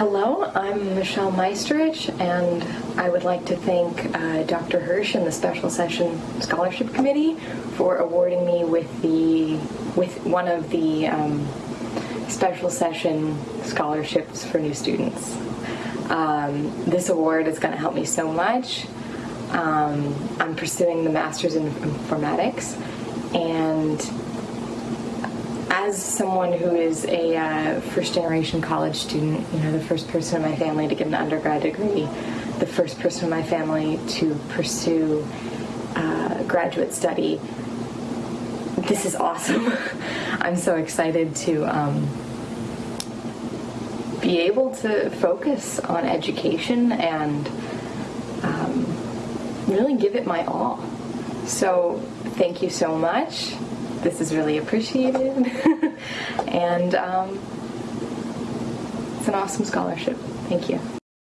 Hello, I'm Michelle Meisterich, and I would like to thank uh, Dr. Hirsch and the Special Session Scholarship Committee for awarding me with the with one of the um, special session scholarships for new students. Um, this award is going to help me so much. Um, I'm pursuing the Master's in Informatics, and as someone who is a uh, first generation college student, you know, the first person in my family to get an undergrad degree, the first person in my family to pursue uh, graduate study, this is awesome. I'm so excited to um, be able to focus on education and um, really give it my all. So, thank you so much this is really appreciated. and um, it's an awesome scholarship. Thank you.